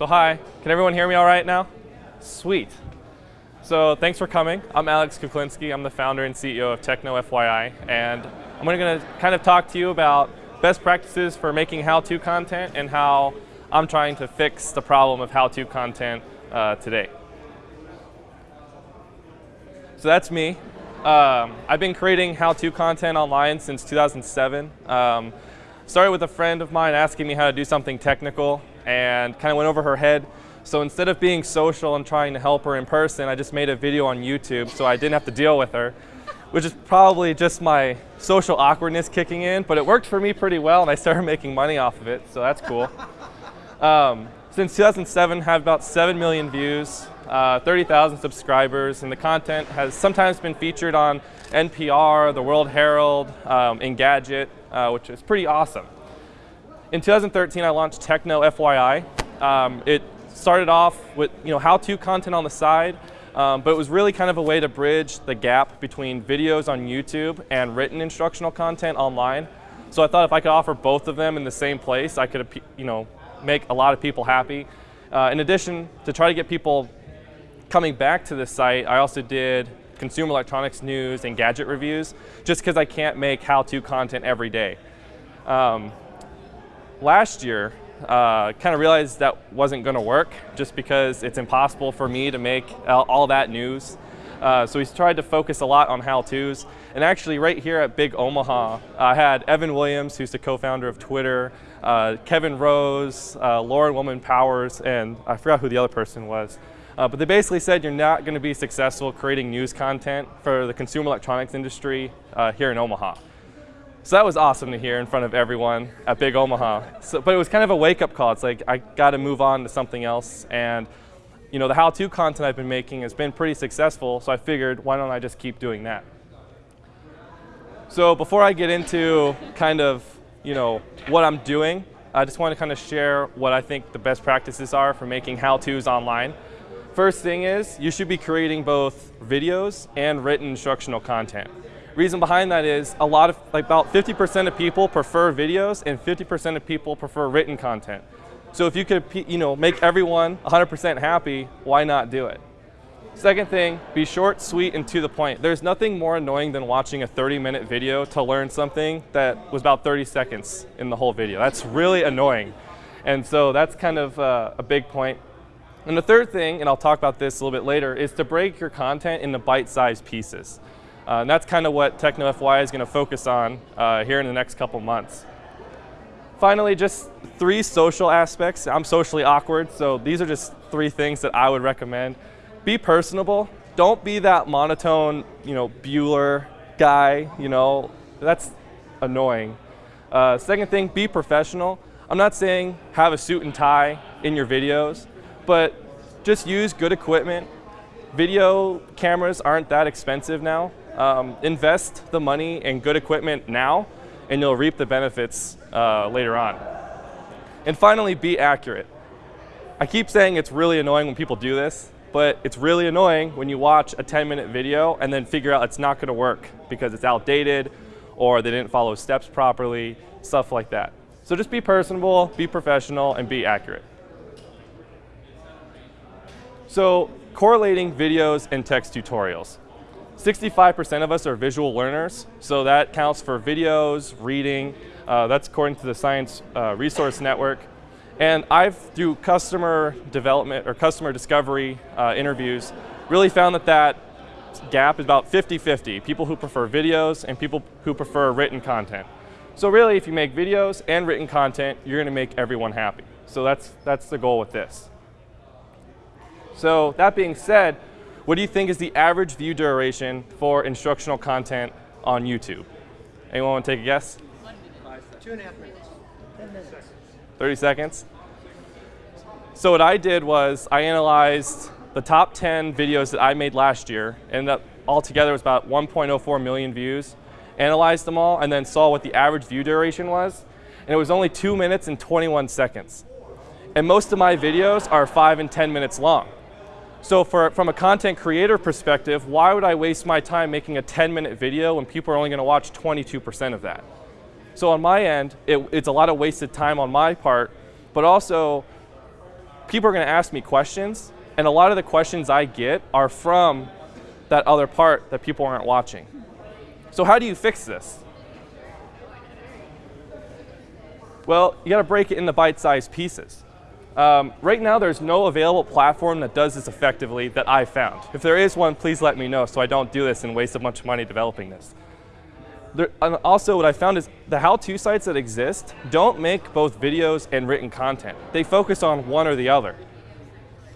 So hi, can everyone hear me all right now? Sweet. So thanks for coming. I'm Alex Kuklinski. I'm the founder and CEO of Techno FYI, and I'm going to kind of talk to you about best practices for making how-to content and how I'm trying to fix the problem of how-to content uh, today. So that's me. Um, I've been creating how-to content online since 2007. Um, started with a friend of mine asking me how to do something technical and kind of went over her head. So instead of being social and trying to help her in person, I just made a video on YouTube so I didn't have to deal with her, which is probably just my social awkwardness kicking in, but it worked for me pretty well and I started making money off of it, so that's cool. Um, since 2007, have about 7 million views, uh, 30,000 subscribers, and the content has sometimes been featured on NPR, the World Herald, um, Engadget, uh, which is pretty awesome. In 2013, I launched Techno FYI. Um, it started off with you know how-to content on the side, um, but it was really kind of a way to bridge the gap between videos on YouTube and written instructional content online. So I thought if I could offer both of them in the same place, I could you know make a lot of people happy. Uh, in addition, to try to get people coming back to the site, I also did consumer electronics news and gadget reviews, just because I can't make how-to content every day. Um, last year, uh, kind of realized that wasn't going to work just because it's impossible for me to make all, that news. Uh, so we tried to focus a lot on how-tos. And actually right here at Big Omaha, I had Evan Williams, who's the co-founder of Twitter, uh, Kevin Rose, uh, Lauren Woman Powers, and I forgot who the other person was. Uh, but they basically said you're not going to be successful creating news content for the consumer electronics industry uh, here in Omaha. So that was awesome to hear in front of everyone at Big Omaha. So, but it was kind of a wake-up call. It's like I got to move on to something else. And you know, the how-to content I've been making has been pretty successful. So I figured, why don't I just keep doing that? So before I get into kind of you know what I'm doing, I just want to kind of share what I think the best practices are for making how-tos online. First thing is, you should be creating both videos and written instructional content. Reason behind that is a lot of, like about 50% of people prefer videos and 50% of people prefer written content. So if you could, you know, make everyone 100% happy, why not do it? Second thing, be short, sweet, and to the point. There's nothing more annoying than watching a 30-minute video to learn something that was about 30 seconds in the whole video. That's really annoying. And so that's kind of uh, a big point. And the third thing, and I'll talk about this a little bit later, is to break your content into bite-sized pieces. Uh, and that's kind of what TechnoFY is going to focus on uh, here in the next couple months. Finally, just three social aspects. I'm socially awkward, so these are just three things that I would recommend. Be personable. Don't be that monotone, you know, Bueller guy, you know, that's annoying. Uh, second thing, be professional. I'm not saying have a suit and tie in your videos, but just use good equipment. Video cameras aren't that expensive now. Um, invest the money in good equipment now, and you'll reap the benefits uh, later on. And finally, be accurate. I keep saying it's really annoying when people do this, but it's really annoying when you watch a 10-minute video and then figure out it's not going to work because it's outdated or they didn't follow steps properly, stuff like that. So just be personable, be professional, and be accurate. So correlating videos and text tutorials. 65% of us are visual learners, so that counts for videos, reading. Uh, that's according to the Science uh, Resource Network. And I've, through customer development or customer discovery uh, interviews, really found that that gap is about 50-50, people who prefer videos and people who prefer written content. So really, if you make videos and written content, you're going to make everyone happy. So that's, that's the goal with this. So that being said, what do you think is the average view duration for instructional content on YouTube? Anyone want to take a guess? Two and a half minutes. 30 seconds? So what I did was I analyzed the top 10 videos that I made last year, and that altogether was about 1.04 million views, analyzed them all, and then saw what the average view duration was, and it was only 2 minutes and 21 seconds. And most of my videos are 5 and 10 minutes long. So for, from a content creator perspective, why would I waste my time making a 10 minute video when people are only gonna watch 22% of that? So on my end, it, it's a lot of wasted time on my part, but also people are going to ask me questions, and a lot of the questions I get are from that other part that people aren't watching. So how do you fix this? Well, you got to break it into bite-sized pieces. Um, right now, there's no available platform that does this effectively that I found. If there is one, please let me know so I don't do this and waste a bunch of money developing this. There, also, what I found is the how-to sites that exist don't make both videos and written content. They focus on one or the other.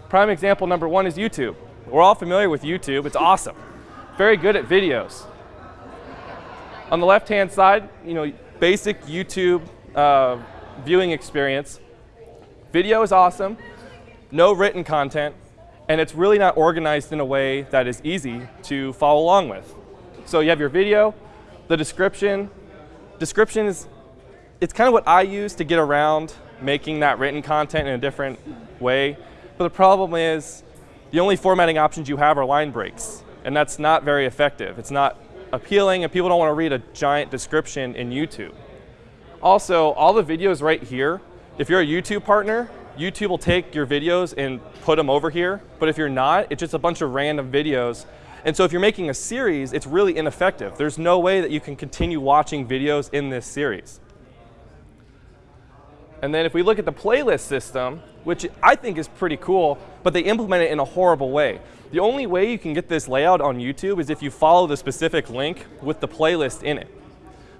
Prime example number one is YouTube. We're all familiar with YouTube. It's awesome. Very good at videos. On the left-hand side, you know, basic YouTube uh, viewing experience. Video is awesome, no written content, and it's really not organized in a way that is easy to follow along with. So you have your video, the description. Description is, it's kind of what I use to get around making that written content in a different way. But the problem is the only formatting options you have are line breaks, and that's not very effective. It's not appealing, and people don't want to read a giant description in YouTube. Also, all the videos right here, if you're a YouTube partner, YouTube will take your videos and put them over here. But if you're not, it's just a bunch of random videos. And so if you're making a series, it's really ineffective. There's no way that you can continue watching videos in this series. And then if we look at the playlist system, which I think is pretty cool, but they implement it in a horrible way. The only way you can get this layout on YouTube is if you follow the specific link with the playlist in it.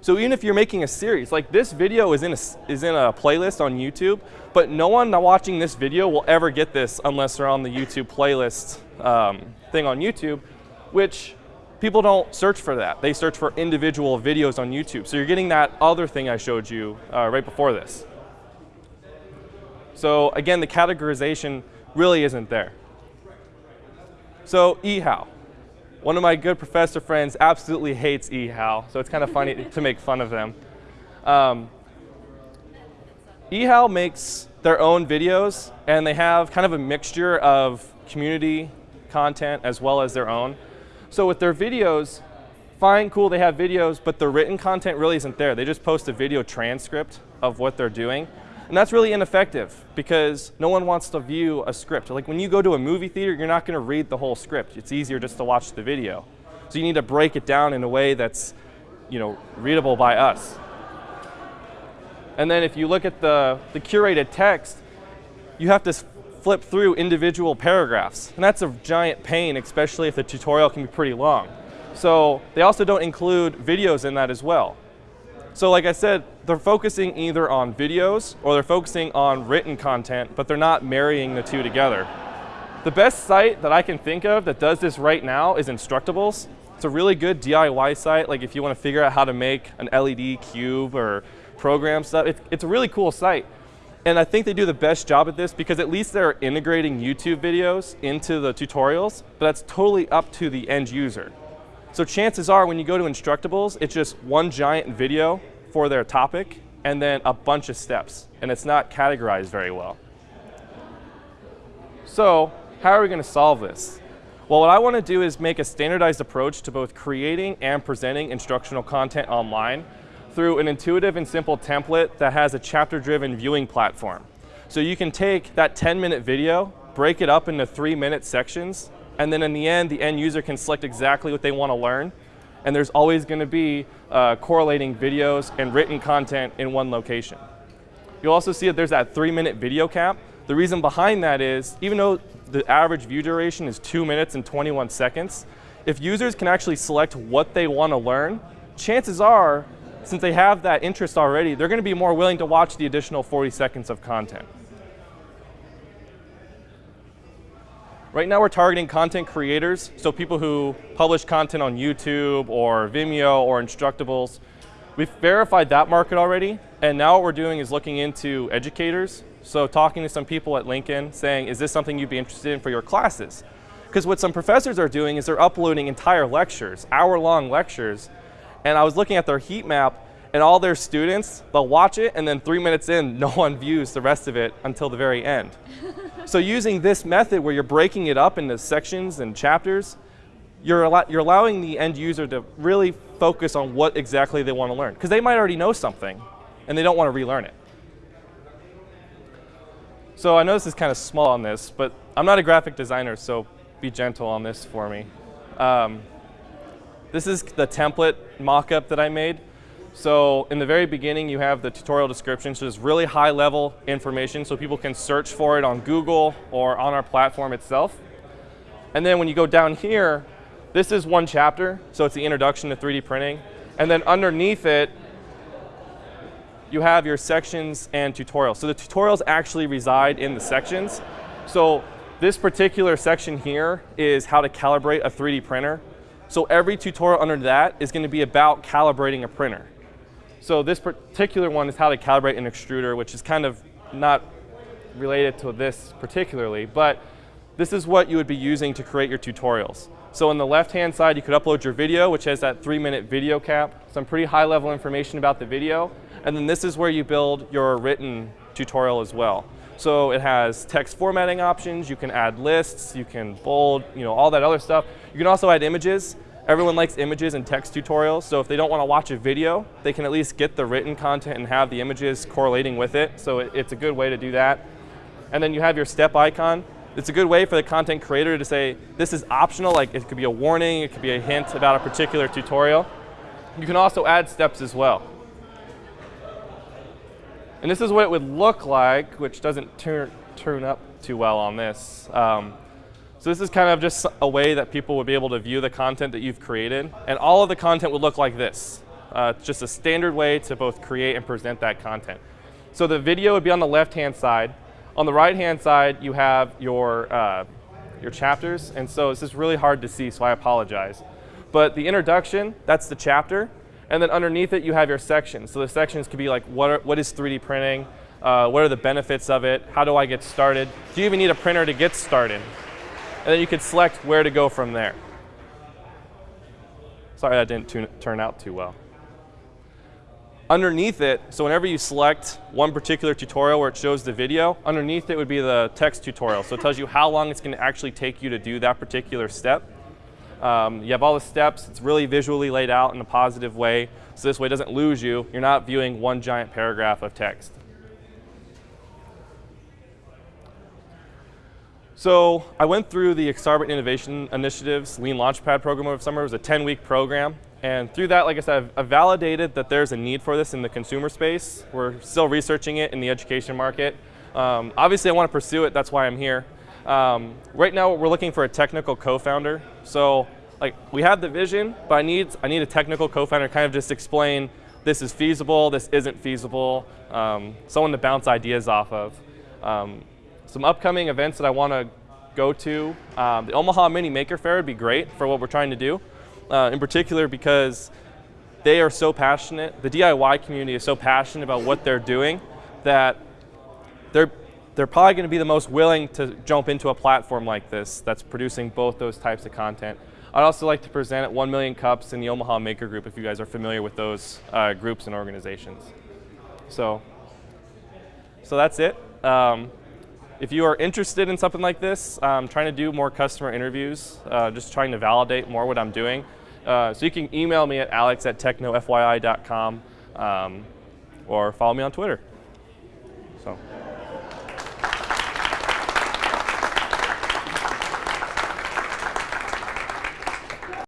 So even if you're making a series, like this video is in a, is in a playlist on YouTube, but no one watching this video will ever get this unless they're on the YouTube playlist um, thing on YouTube, which people don't search for that. They search for individual videos on YouTube. So you're getting that other thing I showed you uh, right before this. So again, the categorization really isn't there. So eHow. One of my good professor friends absolutely hates eHow, so it's kind of funny to make fun of them. Um, eHow makes their own videos, and they have kind of a mixture of community content as well as their own. So with their videos, fine, cool, they have videos, but the written content really isn't there. They just post a video transcript of what they're doing. And that's really ineffective because no one wants to view a script. Like when you go to a movie theater, you're not going to read the whole script. It's easier just to watch the video. So you need to break it down in a way that's you know, readable by us. And then if you look at the, the curated text, you have to flip through individual paragraphs. And that's a giant pain, especially if the tutorial can be pretty long. So they also don't include videos in that as well. So like I said, they're focusing either on videos or they're focusing on written content, but they're not marrying the two together. The best site that I can think of that does this right now is Instructables. It's a really good DIY site, like if you want to figure out how to make an LED cube or program stuff. It's, it's a really cool site. And I think they do the best job at this because at least they're integrating YouTube videos into the tutorials, but that's totally up to the end user. So chances are when you go to Instructables, it's just one giant video for their topic and then a bunch of steps. And it's not categorized very well. So how are we going to solve this? Well, what I want to do is make a standardized approach to both creating and presenting instructional content online through an intuitive and simple template that has a chapter-driven viewing platform. So you can take that 10-minute video, break it up into three-minute sections, and then in the end, the end user can select exactly what they want to learn. And there's always going to be uh, correlating videos and written content in one location. You'll also see that there's that three minute video cap. The reason behind that is, even though the average view duration is two minutes and 21 seconds, if users can actually select what they want to learn, chances are, since they have that interest already, they're going to be more willing to watch the additional 40 seconds of content. Right now we're targeting content creators, so people who publish content on YouTube or Vimeo or Instructables. We've verified that market already, and now what we're doing is looking into educators. So talking to some people at Lincoln saying, is this something you'd be interested in for your classes? Because what some professors are doing is they're uploading entire lectures, hour-long lectures, and I was looking at their heat map, and all their students, they'll watch it, and then three minutes in, no one views the rest of it until the very end. so using this method where you're breaking it up into sections and chapters, you're, al you're allowing the end user to really focus on what exactly they want to learn. Because they might already know something, and they don't want to relearn it. So I know this is kind of small on this, but I'm not a graphic designer, so be gentle on this for me. Um, this is the template mock-up that I made. So in the very beginning, you have the tutorial description, so it's really high level information so people can search for it on Google or on our platform itself. And then when you go down here, this is one chapter, so it's the introduction to 3D printing. And then underneath it, you have your sections and tutorials. So the tutorials actually reside in the sections. So this particular section here is how to calibrate a 3D printer. So every tutorial under that is going to be about calibrating a printer. So this particular one is how to calibrate an extruder, which is kind of not related to this particularly, but this is what you would be using to create your tutorials. So on the left-hand side, you could upload your video, which has that three-minute video cap, some pretty high-level information about the video, and then this is where you build your written tutorial as well. So it has text formatting options, you can add lists, you can bold, you know, all that other stuff. You can also add images, Everyone likes images and text tutorials, so if they don't want to watch a video, they can at least get the written content and have the images correlating with it, so it, it's a good way to do that. And then you have your step icon. It's a good way for the content creator to say, this is optional, like it could be a warning, it could be a hint about a particular tutorial. You can also add steps as well. And this is what it would look like, which doesn't turn, turn up too well on this. Um, so this is kind of just a way that people would be able to view the content that you've created. And all of the content would look like this. Uh, it's just a standard way to both create and present that content. So the video would be on the left-hand side. On the right-hand side, you have your, uh, your chapters. And so this is really hard to see, so I apologize. But the introduction, that's the chapter. And then underneath it, you have your sections. So the sections could be like, what, are, what is 3D printing? Uh, what are the benefits of it? How do I get started? Do you even need a printer to get started? And then you could select where to go from there. Sorry that didn't turn out too well. Underneath it, so whenever you select one particular tutorial where it shows the video, underneath it would be the text tutorial. So it tells you how long it's going to actually take you to do that particular step. Um, you have all the steps. It's really visually laid out in a positive way. So this way it doesn't lose you. You're not viewing one giant paragraph of text. So I went through the Exarban Innovation Initiative's Lean Launchpad program over summer. It was a 10-week program. And through that, like I said, I've, validated that there's a need for this in the consumer space. We're still researching it in the education market. Um, obviously, I want to pursue it. That's why I'm here. Um, right now, we're looking for a technical co-founder. So like, we have the vision, but I need, I need a technical co-founder to kind of just explain this is feasible, this isn't feasible, um, someone to bounce ideas off of. Some upcoming events that I want to go to. Um, the Omaha Mini Maker Faire would be great for what we're trying to do, uh, in particular because they are so passionate, the DIY community is so passionate about what they're doing that they're, they're probably going to be the most willing to jump into a platform like this that's producing both those types of content. I'd also like to present at 1 Million Cups in the Omaha Maker Group if you guys are familiar with those uh, groups and organizations. So, so that's it. Um, if you are interested in something like this, I'm trying to do more customer interviews, uh, just trying to validate more what I'm doing. Uh, so you can email me at alex at technofyi.com um, or follow me on Twitter.